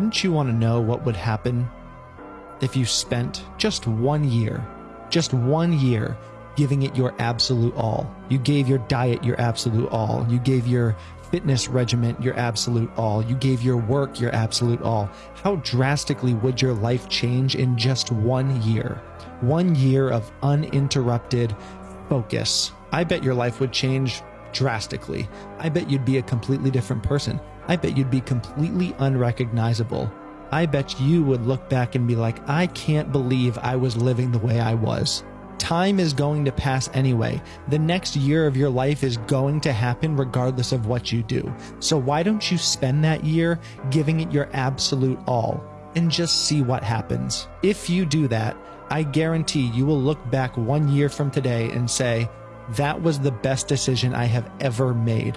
Wouldn't you want to know what would happen if you spent just one year, just one year giving it your absolute all? You gave your diet your absolute all. You gave your fitness regimen your absolute all. You gave your work your absolute all. How drastically would your life change in just one year? One year of uninterrupted focus. I bet your life would change drastically. I bet you'd be a completely different person. I bet you'd be completely unrecognizable. I bet you would look back and be like, I can't believe I was living the way I was. Time is going to pass anyway. The next year of your life is going to happen regardless of what you do. So why don't you spend that year giving it your absolute all and just see what happens? If you do that, I guarantee you will look back one year from today and say, that was the best decision I have ever made.